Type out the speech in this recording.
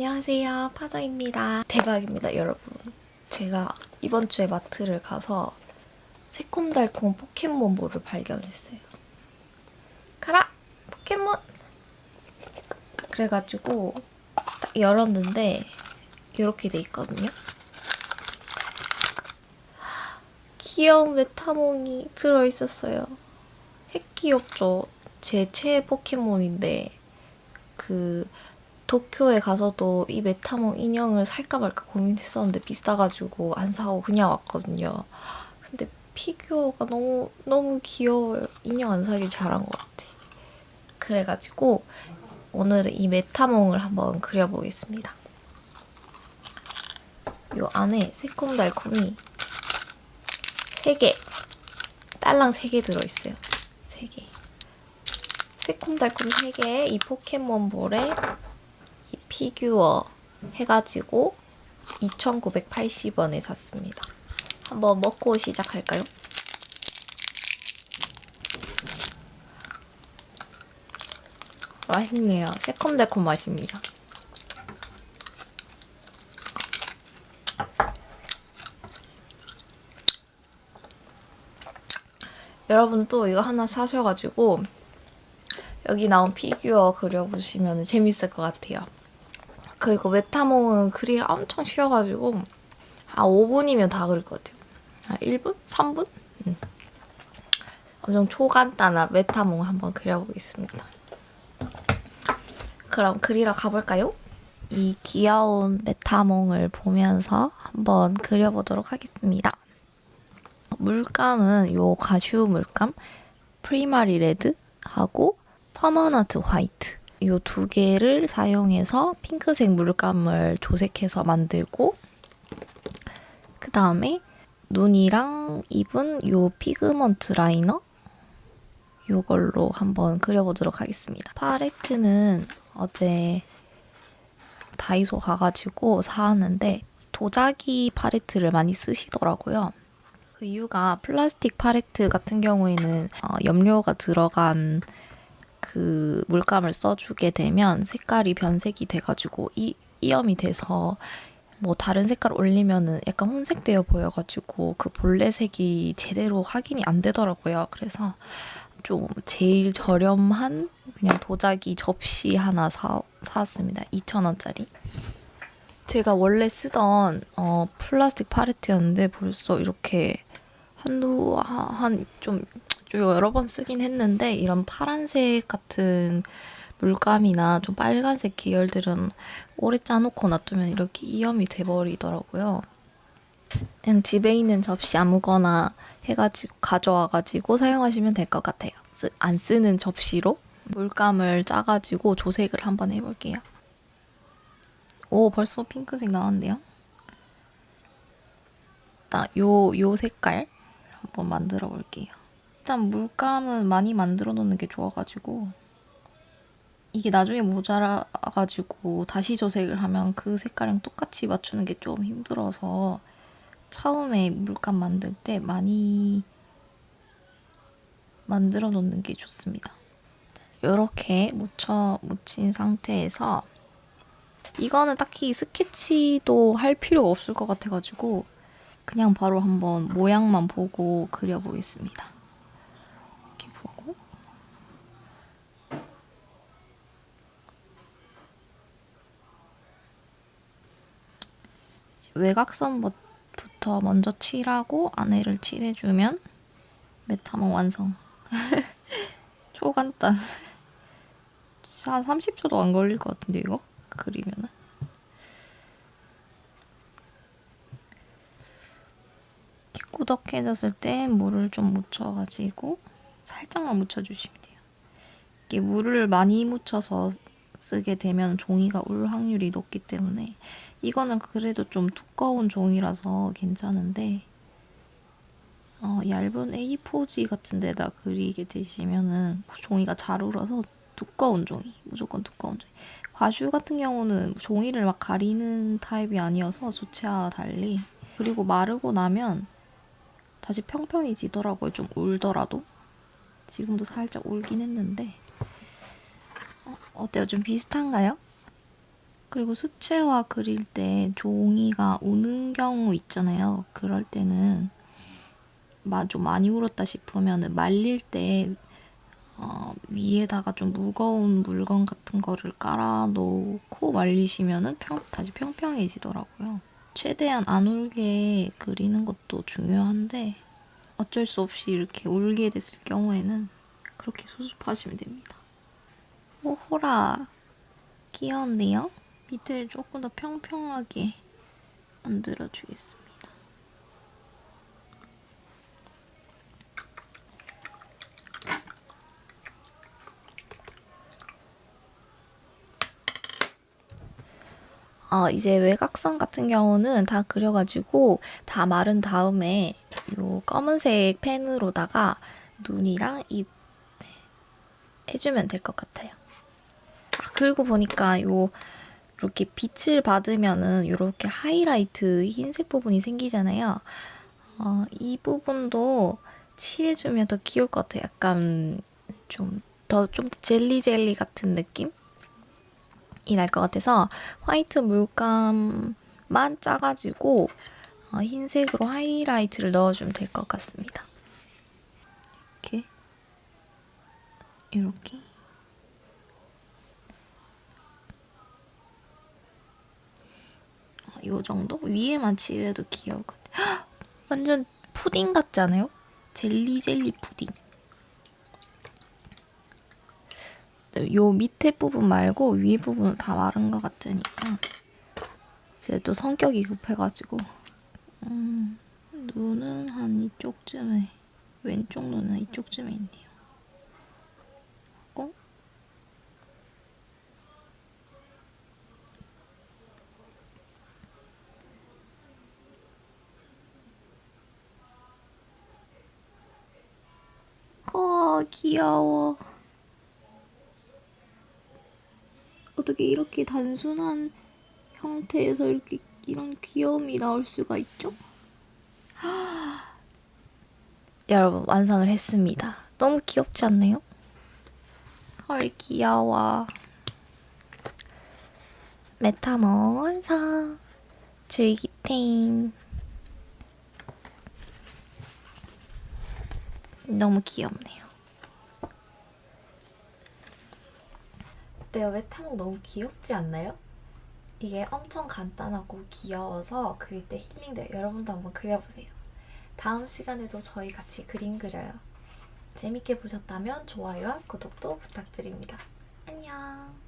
안녕하세요. 파저입니다. 대박입니다 여러분. 제가 이번 주에 마트를 가서 새콤달콤 포켓몬볼을 발견했어요. 가라! 포켓몬! 그래가지고 딱 열었는데 이렇게 돼 있거든요. 귀여운 메타몽이 들어있었어요. 핵 귀엽죠 제 최애 포켓몬인데 그 도쿄에 가서도 이 메타몽 인형을 살까 말까 고민했었는데 비싸가지고 안 사고 그냥 왔거든요. 근데 피규어가 너무 너무 귀여워요. 인형 안 사길 잘한 것 같아. 그래가지고 오늘은 이 메타몽을 한번 그려보겠습니다. 이 안에 새콤달콤이 3개, 딸랑 3개 들어있어요. 3개. 새콤달콤 3개에 이 포켓몬볼에 이 피규어 해가지고 2,980원에 샀습니다. 한번 먹고 시작할까요? 맛있네요. 새콤달콤 맛입니다. 여러분 또 이거 하나 사셔가지고 여기 나온 피규어 그려보시면 재밌을 것 같아요. 그리고 메타몽은 그리기 엄청 쉬워가지고 한 5분이면 다 그릴 것 같아요. 한 1분? 3분? 음. 엄청 초간단한 메타몽 한번 그려보겠습니다. 그럼 그리러 가볼까요? 이 귀여운 메타몽을 보면서 한번 그려보도록 하겠습니다. 물감은 요 과슈 물감 primary red하고 permanent white 이 두 개를 사용해서 핑크색 물감을 조색해서 만들고 그 다음에 눈이랑 입은 이 pigment liner 이걸로 한번 그려보도록 하겠습니다. 팔레트는 어제 다이소 가가지고 사왔는데 도자기 팔레트를 많이 쓰시더라고요. 그 이유가 플라스틱 팔레트 같은 경우에는 어, 염료가 들어간 그 물감을 써주게 되면 색깔이 변색이 돼가지고 이, 이염이 돼서 뭐 다른 색깔 올리면은 약간 혼색되어 보여가지고 그 본래 색이 제대로 확인이 안 되더라고요. 그래서 좀 제일 저렴한 그냥 도자기 접시 하나 사, 사왔습니다. 2,000원짜리. 제가 원래 쓰던 어, 플라스틱 팔레트였는데 벌써 이렇게 한두 한 좀 좀 여러 번 쓰긴 했는데 이런 파란색 같은 물감이나 좀 빨간색 계열들은 오래 짜놓고 놔두면 이렇게 이염이 돼버리더라고요. 그냥 집에 있는 접시 아무거나 해가지고 가져와가지고 사용하시면 될 것 같아요. 쓰, 안 쓰는 접시로 물감을 짜가지고 조색을 한번 해볼게요. 오 벌써 핑크색 나왔는데요? 요, 요 색깔 한번 만들어 볼게요. 일단 물감은 많이 만들어 놓는 게 좋아가지고 이게 나중에 모자라가지고 다시 조색을 하면 그 색깔이랑 똑같이 맞추는 게 좀 힘들어서 처음에 물감 만들 때 많이 만들어 놓는 게 좋습니다. 이렇게 묻혀 묻힌 상태에서 이거는 딱히 스케치도 할 필요가 없을 것 같아가지고 그냥 바로 한번 모양만 보고 그려보겠습니다. 외곽선부터 먼저 칠하고 안에를 칠해주면 메타몽 완성. 초간단. 한 30초도 안 걸릴 것 같은데 이거? 그리면은. 꾸덕해졌을 때 물을 좀 묻혀가지고 살짝만 묻혀주시면 돼요. 이게 물을 많이 묻혀서 쓰게 되면 종이가 울 확률이 높기 때문에 이거는 그래도 좀 두꺼운 종이라서 괜찮은데 어, 얇은 A4지 같은 데다 그리게 되시면은 종이가 잘 울어서 두꺼운 종이, 무조건 두꺼운 종이. 과슈 같은 경우는 종이를 막 가리는 타입이 아니어서 수채와 달리 그리고 마르고 나면 다시 평평해지더라고요. 좀 울더라도. 지금도 살짝 울긴 했는데 어, 어때요? 좀 비슷한가요? 그리고 수채화 그릴 때 종이가 우는 경우 있잖아요. 그럴 때는 마- 좀 많이 울었다 싶으면 말릴 때 어, 위에다가 좀 무거운 물건 같은 거를 깔아 놓고 말리시면은 평, 다시 평평해지더라고요. 최대한 안 울게 그리는 것도 중요한데 어쩔 수 없이 이렇게 울게 됐을 경우에는 그렇게 수습하시면 됩니다. 오 호라 귀여운데요? 밑을 조금 더 평평하게 만들어 주겠습니다. 어, 이제 외곽선 같은 경우는 다 그려가지고 다 마른 다음에 요 검은색 펜으로다가 눈이랑 입 해주면 될 것 같아요. 아, 그리고 보니까 요 이렇게 빛을 받으면은 이렇게 하이라이트 흰색 부분이 생기잖아요. 어, 이 부분도 칠해주면 더 귀여울 것 같아요. 약간 좀 더 좀 젤리 젤리 같은 느낌? 이 날 것 같아서 화이트 물감만 짜가지고 어, 흰색으로 하이라이트를 넣어주면 될 것 같습니다. 이렇게 이렇게 어, 이 정도 위에만 칠해도 귀여울 것 같아요. 헉! 완전 푸딩 같지 않아요? 젤리 젤리 푸딩. 요 밑에 부분 말고 위에 부분은 다 마른 것 같으니까 이제 또 성격이 급해가지고 음, 눈은 한 이쪽쯤에 왼쪽 눈은 이쪽쯤에 있네요. 하고 어 귀여워. 어떻게 이렇게 단순한 형태에서 이렇게 이런 귀여움이 나올 수가 있죠? 여러분 완성을 했습니다. 너무 귀엽지 않나요? 헐 귀여워. 메타모 완성. 줄기탱. 너무 귀엽네요. 어때요? 메타모 너무 귀엽지 않나요? 이게 엄청 간단하고 귀여워서 그릴 때 힐링돼요. 여러분도 한번 그려보세요. 다음 시간에도 저희 같이 그림 그려요. 재밌게 보셨다면 좋아요와 구독도 부탁드립니다. 안녕.